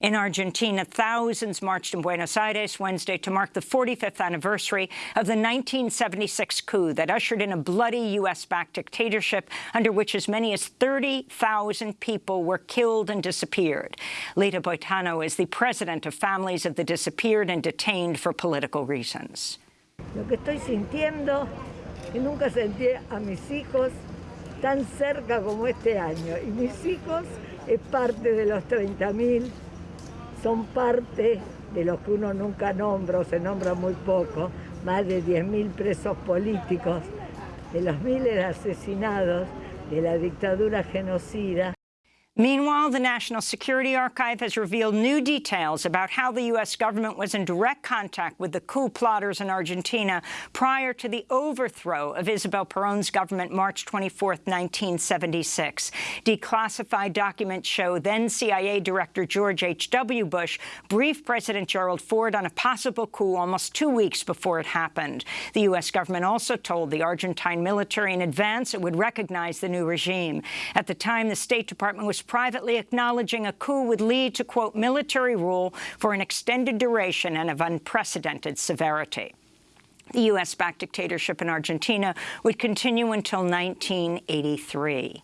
In Argentina, thousands marched in Buenos Aires Wednesday to mark the 45th anniversary of the 1976 coup that ushered in a bloody U.S.-backed dictatorship under which as many as 30,000 people were killed and disappeared. Lita Boitano is the president of Families of the Disappeared and Detained for Political Reasons. Lo que estoy sintiendo, que nunca sentí a mis hijos tan cerca como este año. Y mis hijos es parte de los 30.000 son parte de los que uno nunca nombra o se nombra muy poco, más de 10.000 presos políticos, de los miles de asesinados de la dictadura genocida. Meanwhile, the National Security Archive has revealed new details about how the U.S. government was in direct contact with the coup plotters in Argentina prior to the overthrow of Isabel Perón's government March 24, 1976. Declassified documents show then CIA Director George H.W. Bush briefed President Gerald Ford on a possible coup almost two weeks before it happened. The U.S. government also told the Argentine military in advance it would recognize the new regime. At the time, the State Department was privately acknowledging a coup would lead to, quote, military rule for an extended duration and of unprecedented severity. The U.S.-backed dictatorship in Argentina would continue until 1983.